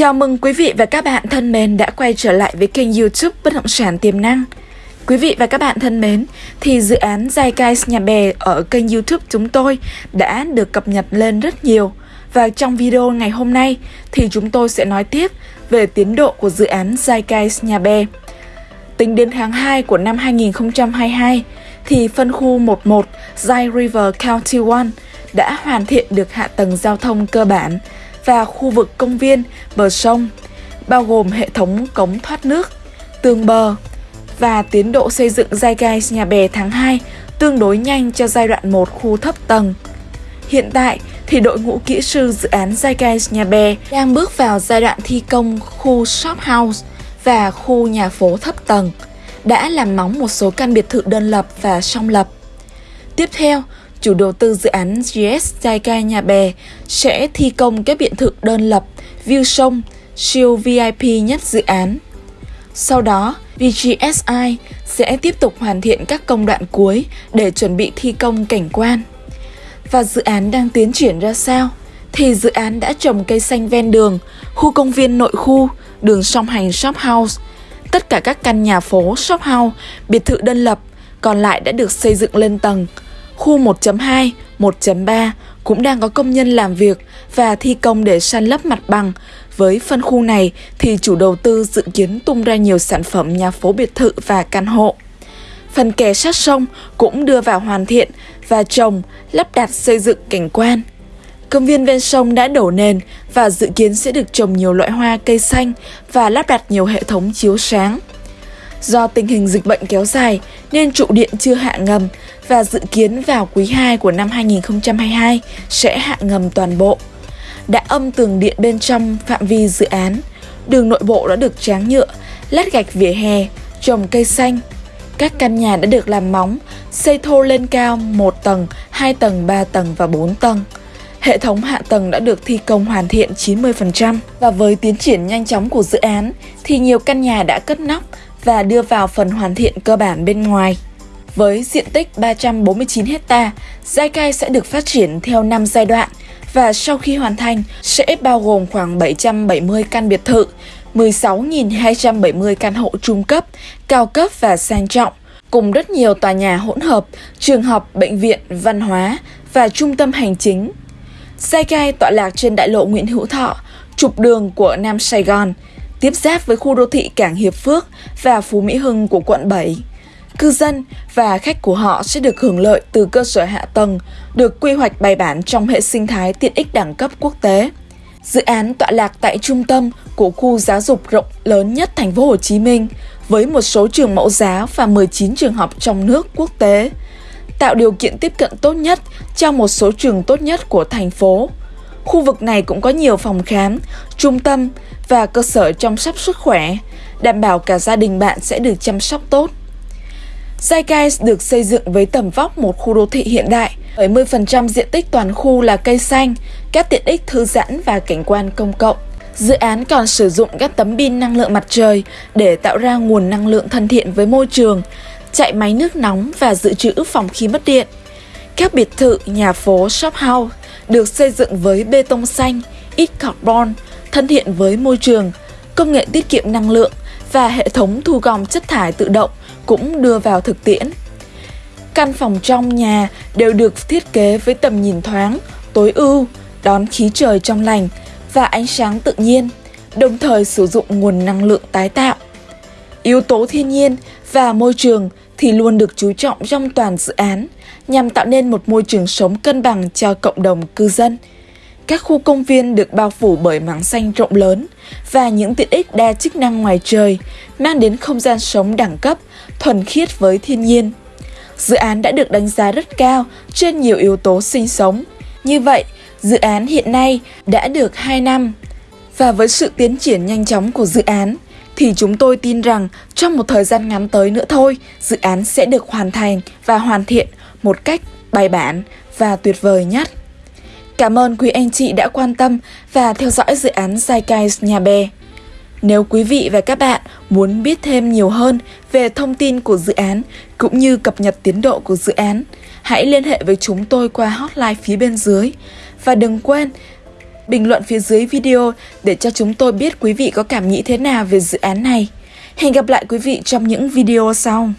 Chào mừng quý vị và các bạn thân mến đã quay trở lại với kênh youtube Bất động sản tiềm năng. Quý vị và các bạn thân mến, thì dự án Zeitgeist Nhà Bè ở kênh youtube chúng tôi đã được cập nhật lên rất nhiều. Và trong video ngày hôm nay thì chúng tôi sẽ nói tiếp về tiến độ của dự án Zeitgeist Nhà Bè. Tính đến tháng 2 của năm 2022 thì phân khu 11 Zai River County 1 đã hoàn thiện được hạ tầng giao thông cơ bản và khu vực công viên bờ sông, bao gồm hệ thống cống thoát nước, tường bờ và tiến độ xây dựng giai gai nhà bè tháng 2 tương đối nhanh cho giai đoạn 1 khu thấp tầng. Hiện tại thì đội ngũ kỹ sư dự án Zeitgeist Nhà Bè đang bước vào giai đoạn thi công khu shop house và khu nhà phố thấp tầng, đã làm móng một số căn biệt thự đơn lập và song lập. Tiếp theo, chủ đầu tư dự án GS Jaika Nhà Bè sẽ thi công các biệt thự đơn lập, view sông, siêu VIP nhất dự án. Sau đó, VGSI sẽ tiếp tục hoàn thiện các công đoạn cuối để chuẩn bị thi công cảnh quan. Và dự án đang tiến triển ra sao? Thì dự án đã trồng cây xanh ven đường, khu công viên nội khu, đường song hành shop house. Tất cả các căn nhà phố shop house, biệt thự đơn lập còn lại đã được xây dựng lên tầng, Khu 1.2, 1.3 cũng đang có công nhân làm việc và thi công để san lấp mặt bằng. Với phân khu này thì chủ đầu tư dự kiến tung ra nhiều sản phẩm nhà phố biệt thự và căn hộ. Phần kè sát sông cũng đưa vào hoàn thiện và trồng, lắp đặt xây dựng cảnh quan. Công viên ven sông đã đổ nền và dự kiến sẽ được trồng nhiều loại hoa cây xanh và lắp đặt nhiều hệ thống chiếu sáng. Do tình hình dịch bệnh kéo dài nên trụ điện chưa hạ ngầm và dự kiến vào quý 2 của năm 2022 sẽ hạ ngầm toàn bộ. Đã âm tường điện bên trong phạm vi dự án, đường nội bộ đã được tráng nhựa, lát gạch vỉa hè, trồng cây xanh. Các căn nhà đã được làm móng, xây thô lên cao 1 tầng, 2 tầng, 3 tầng và 4 tầng. Hệ thống hạ tầng đã được thi công hoàn thiện 90% và với tiến triển nhanh chóng của dự án thì nhiều căn nhà đã cất nóc và đưa vào phần hoàn thiện cơ bản bên ngoài. Với diện tích 349 hecta, giai cai sẽ được phát triển theo 5 giai đoạn và sau khi hoàn thành sẽ bao gồm khoảng 770 căn biệt thự, 16.270 căn hộ trung cấp, cao cấp và sang trọng, cùng rất nhiều tòa nhà hỗn hợp, trường học, bệnh viện, văn hóa và trung tâm hành chính. Giai cai tọa lạc trên đại lộ Nguyễn Hữu Thọ, trục đường của Nam Sài Gòn, tiếp giáp với khu đô thị Cảng Hiệp Phước và Phú Mỹ Hưng của quận 7. Cư dân và khách của họ sẽ được hưởng lợi từ cơ sở hạ tầng được quy hoạch bài bản trong hệ sinh thái tiện ích đẳng cấp quốc tế. Dự án tọa lạc tại trung tâm của khu giáo dục rộng lớn nhất thành phố Hồ Chí Minh với một số trường mẫu giáo và 19 trường học trong nước quốc tế, tạo điều kiện tiếp cận tốt nhất cho một số trường tốt nhất của thành phố. Khu vực này cũng có nhiều phòng khám, trung tâm và cơ sở chăm sóc sức khỏe, đảm bảo cả gia đình bạn sẽ được chăm sóc tốt. Zeitgeist được xây dựng với tầm vóc một khu đô thị hiện đại, 70% diện tích toàn khu là cây xanh, các tiện ích thư giãn và cảnh quan công cộng. Dự án còn sử dụng các tấm pin năng lượng mặt trời để tạo ra nguồn năng lượng thân thiện với môi trường, chạy máy nước nóng và dự trữ phòng khi mất điện. Các biệt thự, nhà phố, shop house được xây dựng với bê tông xanh, ít carbon, thân thiện với môi trường, công nghệ tiết kiệm năng lượng và hệ thống thu gom chất thải tự động cũng đưa vào thực tiễn. Căn phòng trong nhà đều được thiết kế với tầm nhìn thoáng, tối ưu, đón khí trời trong lành và ánh sáng tự nhiên, đồng thời sử dụng nguồn năng lượng tái tạo. Yếu tố thiên nhiên và môi trường thì luôn được chú trọng trong toàn dự án nhằm tạo nên một môi trường sống cân bằng cho cộng đồng cư dân. Các khu công viên được bao phủ bởi mảng xanh rộng lớn và những tiện ích đa chức năng ngoài trời mang đến không gian sống đẳng cấp, thuần khiết với thiên nhiên. Dự án đã được đánh giá rất cao trên nhiều yếu tố sinh sống. Như vậy, dự án hiện nay đã được 2 năm. Và với sự tiến triển nhanh chóng của dự án, thì chúng tôi tin rằng trong một thời gian ngắn tới nữa thôi, dự án sẽ được hoàn thành và hoàn thiện một cách bài bản và tuyệt vời nhất. Cảm ơn quý anh chị đã quan tâm và theo dõi dự án Zeitgeist Nhà Bè. Nếu quý vị và các bạn muốn biết thêm nhiều hơn về thông tin của dự án cũng như cập nhật tiến độ của dự án, hãy liên hệ với chúng tôi qua hotline phía bên dưới. Và đừng quên bình luận phía dưới video để cho chúng tôi biết quý vị có cảm nghĩ thế nào về dự án này. Hẹn gặp lại quý vị trong những video sau.